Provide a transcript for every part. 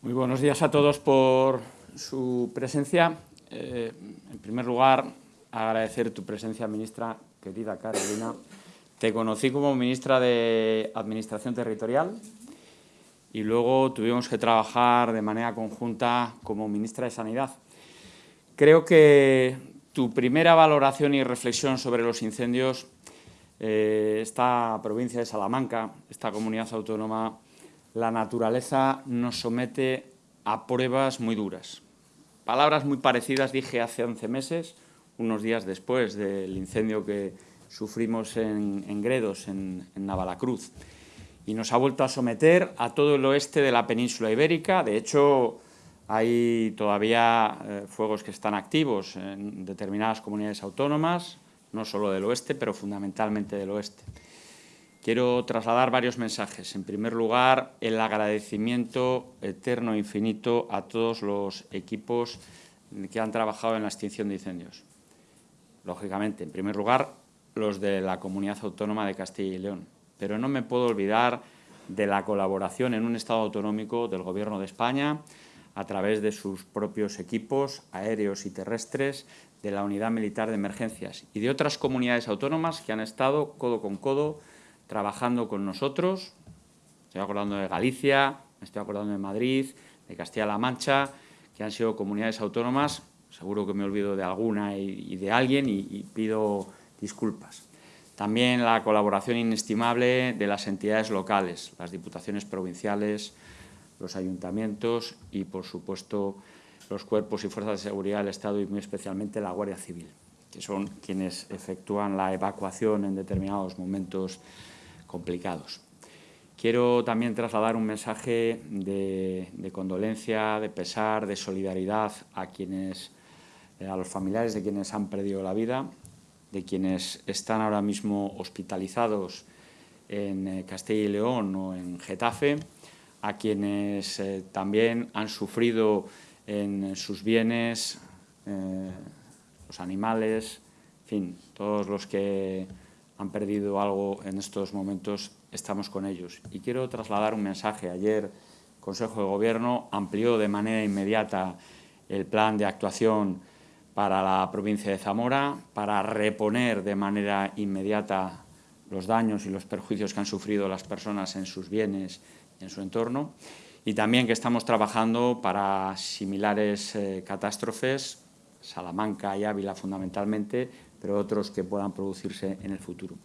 Muy buenos días a todos por su presencia. Eh, en primer lugar, agradecer tu presencia, ministra, querida Carolina. Te conocí como ministra de Administración Territorial y luego tuvimos que trabajar de manera conjunta como ministra de Sanidad. Creo que tu primera valoración y reflexión sobre los incendios, eh, esta provincia de Salamanca, esta comunidad autónoma, la naturaleza nos somete a pruebas muy duras. Palabras muy parecidas dije hace 11 meses, unos días después del incendio que sufrimos en, Gredos, en, Navalacruz. Y nos ha vuelto a someter a todo el oeste de la península ibérica. De hecho, hay todavía eh, fuegos que están activos en determinadas comunidades autónomas, no solo del oeste, pero fundamentalmente del oeste. Quiero trasladar varios mensajes. En primer lugar, el agradecimiento eterno e infinito a todos los equipos que han trabajado en la extinción de incendios. Lógicamente, en primer lugar, los de la Comunidad Autónoma de Castilla y León. Pero no me puedo olvidar de la colaboración en un Estado autonómico del Gobierno de España a través de sus propios equipos aéreos y terrestres, de la Unidad Militar de Emergencias y de otras comunidades autónomas que han estado codo con codo trabajando con nosotros. Estoy acordando de Galicia, me estoy acordando de Madrid, de Castilla-La Mancha, que han sido comunidades autónomas, seguro que me olvido de alguna y, de alguien y, pido disculpas. También la colaboración inestimable de las entidades locales, las diputaciones provinciales, los ayuntamientos y, por supuesto, los cuerpos y fuerzas de seguridad del Estado y muy especialmente la Guardia Civil, que son quienes efectúan la evacuación en determinados momentos complicados. Quiero también trasladar un mensaje de, condolencia, de pesar, de solidaridad a quienes, eh, a los familiares de quienes han perdido la vida, de quienes están ahora mismo hospitalizados en eh, Castilla y León o en Getafe, a quienes eh, también han sufrido en sus bienes, los animales, en fin, todos los que han perdido algo en estos momentos, estamos con ellos. Y quiero trasladar un mensaje. Ayer el Consejo de Gobierno amplió de manera inmediata el plan de actuación para la provincia de Zamora, para reponer de manera inmediata los daños y los perjuicios que han sufrido las personas en sus bienes en su entorno, y también que estamos trabajando para similares eh, catástrofes, Salamanca y Ávila fundamentalmente, pero otros que puedan producirse en el futuro.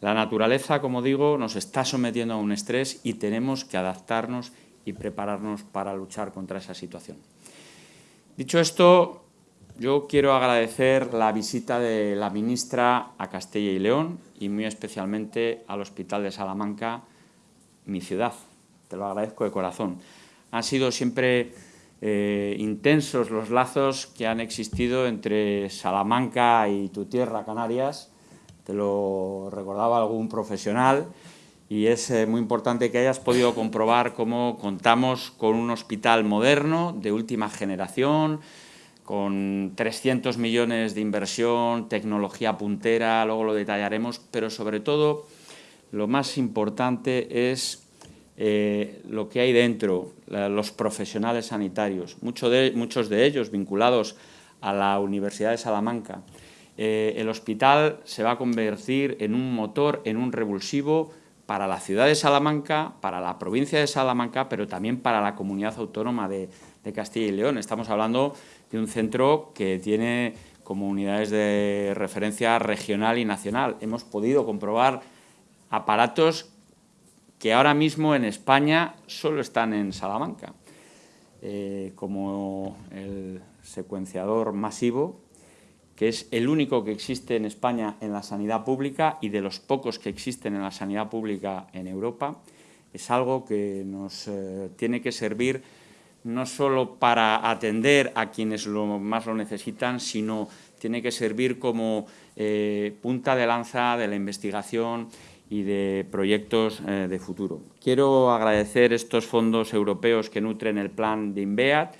La naturaleza, como digo, nos está sometiendo a un estrés y tenemos que adaptarnos y prepararnos para luchar contra esa situación. Dicho esto, yo quiero agradecer la visita de la ministra a Castilla y León y muy especialmente al Hospital de Salamanca, mi ciudad. Te lo agradezco de corazón. Han sido siempre eh, intensos los lazos que han existido entre Salamanca y tu tierra, Canarias. Te lo recordaba algún profesional y es eh, muy importante que hayas podido comprobar cómo contamos con un hospital moderno, de última generación, con 300 millones de inversión, tecnología puntera, luego lo detallaremos, pero sobre todo lo más importante es eh, lo que hay dentro, los profesionales sanitarios, de, muchos de ellos vinculados a la Universidad de Salamanca. Eh, el hospital se va a convertir en un motor, en un revulsivo para la ciudad de Salamanca, para la provincia de Salamanca, pero también para la comunidad autónoma de, de Castilla y León. Estamos hablando de un centro que tiene como unidades de referencia regional y nacional. Hemos podido comprobar aparatos que ahora mismo en España solo están en Salamanca, eh, como el secuenciador masivo, que es el único que existe en España en la sanidad pública y de los pocos que existen en la sanidad pública en Europa, es algo que nos eh, tiene que servir no solo para atender a quienes más lo necesitan, sino tiene que servir como eh, punta de lanza de la investigación y de proyectos eh, de futuro. Quiero agradecer estos fondos europeos que nutren el plan de INVEAT,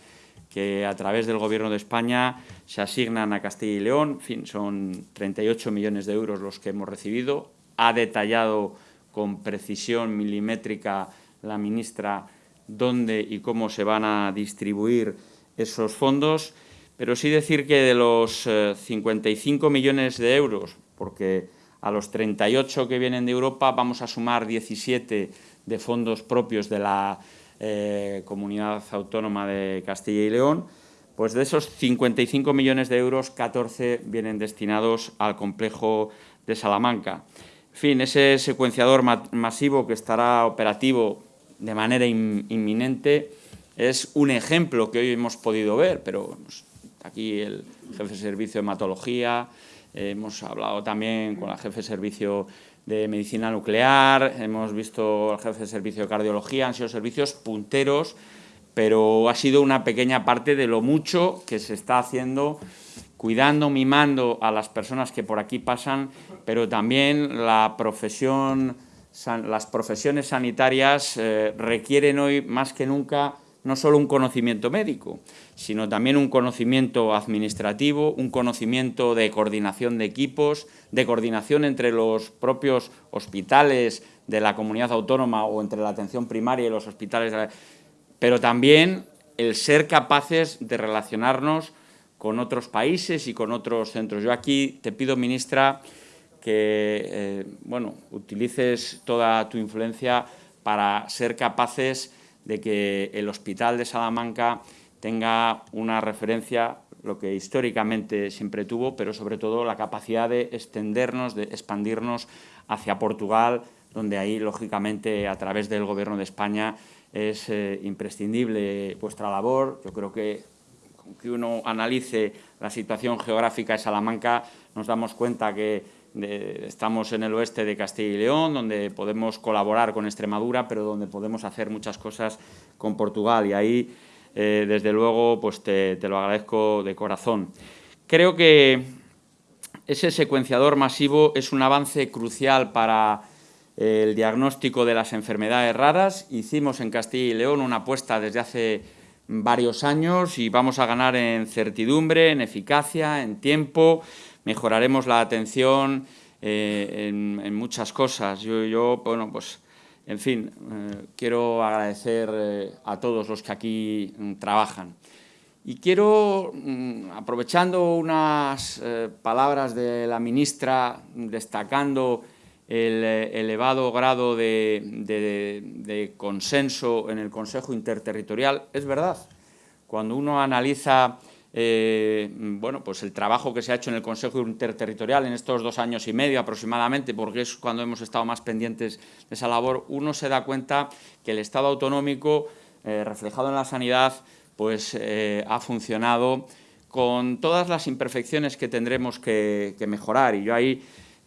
que a través del Gobierno de España se asignan a Castilla y León, fin, son 38 millones de euros los que hemos recibido. Ha detallado con precisión milimétrica la ministra dónde y cómo se van a distribuir esos fondos, pero sí decir que de los 55 millones de euros, porque a los 38 que vienen de Europa vamos a sumar 17 de fondos propios de la eh, Comunidad Autónoma de Castilla y León, pues de esos 55 millones de euros, 14 vienen destinados al complejo de Salamanca. En fin, ese secuenciador masivo que estará operativo de manera inminente es un ejemplo que hoy hemos podido ver, pero aquí el jefe de servicio de hematología, hemos hablado también con la jefe de servicio de medicina nuclear, hemos visto al jefe de servicio de cardiología, han sido servicios punteros, pero ha sido una pequeña parte de lo mucho que se está haciendo, cuidando, mimando a las personas que por aquí pasan, pero también la profesión, las profesiones sanitarias eh, requieren hoy más que nunca no solo un conocimiento médico, sino también un conocimiento administrativo, un conocimiento de coordinación de equipos, de coordinación entre los propios hospitales de la comunidad autónoma o entre la atención primaria y los hospitales, pero también el ser capaces de relacionarnos con otros países y con otros centros. Yo aquí te pido, ministra, que eh, bueno, utilices toda tu influencia para ser capaces de que el Hospital de Salamanca tenga una referencia, lo que históricamente siempre tuvo, pero sobre todo la capacidad de extendernos, de expandirnos hacia Portugal, donde ahí, lógicamente, a través del Gobierno de España es eh, imprescindible vuestra labor. Yo creo que que uno analice la situación geográfica de Salamanca, nos damos cuenta que estamos en el oeste de Castilla y León, donde podemos colaborar con Extremadura, pero donde podemos hacer muchas cosas con Portugal. Y ahí, eh, desde luego, pues te, lo agradezco de corazón. Creo que ese secuenciador masivo es un avance crucial para el diagnóstico de las enfermedades raras. Hicimos en Castilla y León una apuesta desde hace varios años y vamos a ganar en certidumbre, en eficacia, en tiempo, mejoraremos la atención eh, en, muchas cosas. Yo, bueno, pues, en fin, eh, quiero agradecer eh, a todos los que aquí mm, trabajan. Y quiero, mm, aprovechando unas palabras de la ministra, destacando el elevado grado de consenso en el Consejo Interterritorial, es verdad, cuando uno analiza eh, bueno, pues el trabajo que se ha hecho en el Consejo Interterritorial en estos dos años y medio aproximadamente, porque es cuando hemos estado más pendientes de esa labor, uno se da cuenta que el Estado autonómico, eh, reflejado en la sanidad, pues eh, ha funcionado con todas las imperfecciones que tendremos que, que mejorar. Y yo ahí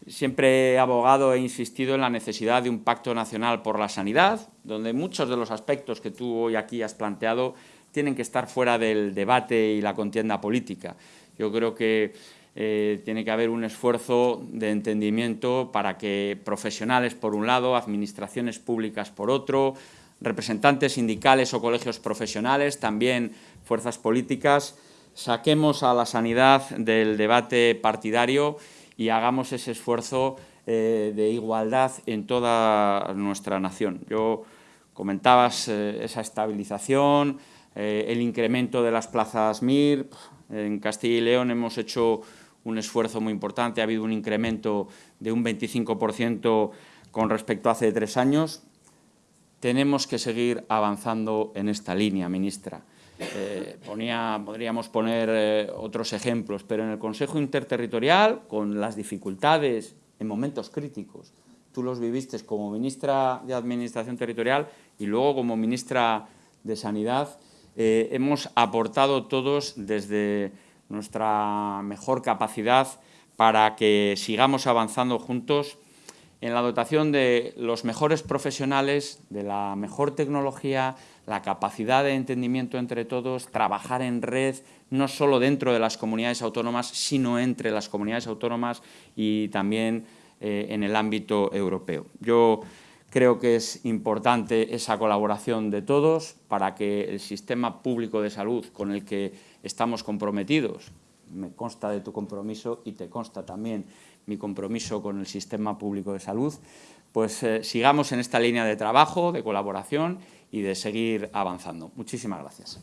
siempre he abogado e insistido en la necesidad de un pacto nacional por la sanidad, donde muchos de los aspectos que tú hoy aquí has planteado tienen que estar fuera del debate y la contienda política. Yo creo que eh, tiene que haber un esfuerzo de entendimiento para que profesionales por un lado, administraciones públicas por otro, representantes sindicales o colegios profesionales, también fuerzas políticas, saquemos a la sanidad del debate partidario y hagamos ese esfuerzo eh, de igualdad en toda nuestra nación. Yo comentabas eh, esa estabilización, eh, el incremento de las plazas MIR. En Castilla y León hemos hecho un esfuerzo muy importante, ha habido un incremento de un 25% con respecto a hace tres años. Tenemos que seguir avanzando en esta línea, ministra. Eh, ponía, podríamos poner eh, otros ejemplos, pero en el Consejo Interterritorial, con las dificultades en momentos críticos, tú los viviste como ministra de Administración Territorial y luego como ministra de Sanidad, eh, hemos aportado todos desde nuestra mejor capacidad para que sigamos avanzando juntos en la dotación de los mejores profesionales, de la mejor tecnología, la capacidad de entendimiento entre todos, trabajar en red, no solo dentro de las comunidades autónomas, sino entre las comunidades autónomas y también eh, en el ámbito europeo. Yo Creo que es importante esa colaboración de todos para que el sistema público de salud con el que estamos comprometidos, me consta de tu compromiso y te consta también mi compromiso con el sistema público de salud, pues eh, sigamos en esta línea de trabajo, de colaboración y de seguir avanzando. Muchísimas gracias.